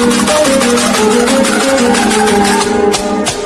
We'll be right back.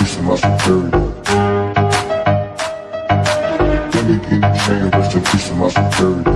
In to my superior. King King chain, rest in peace to my superior.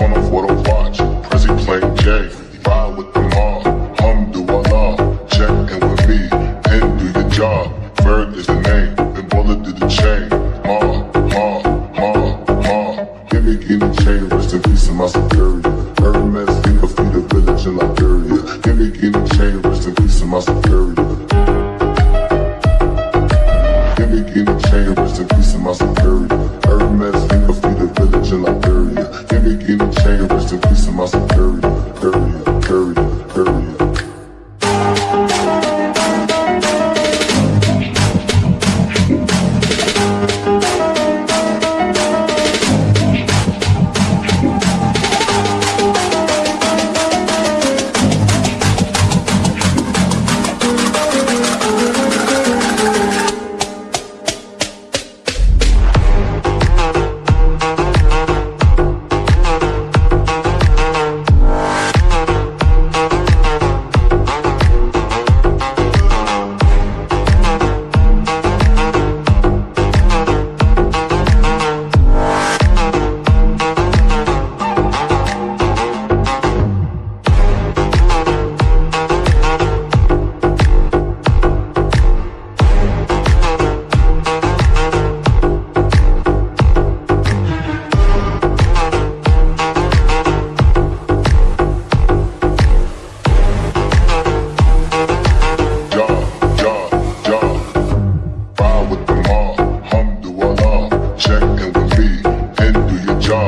Tourneau what I watch, Prezi playing J. Ride with the mob, Alhamdulillah. Check in with me and do your job. Ferg is the name, Ben Baller did the chain. Ma, ma, ma, ma. Give me, give me chain, rest in peace to my superior. Hermes, think of feed a village in Liberia. Give me, give me chain, rest in peace to my superior.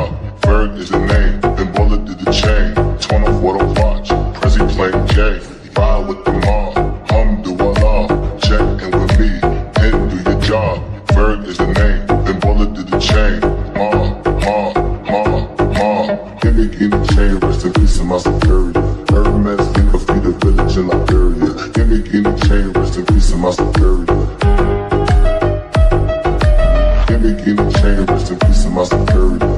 Job. Ferg is the name, Ben Baller did the chain. Tourneau what I watch, Prezi playing J. Ride with the mob, Alhamdulillah. Check in with me and do your job. Ferg is the name, Ben Baller did the chain. Ma, ma, ma, ma. Give me, give me chain, rest in peace to my superior. Hermes, think of a village in Liberia. Give me, give me chain, rest in peace to my superior. Give me, give me chain, rest in peace to my superior.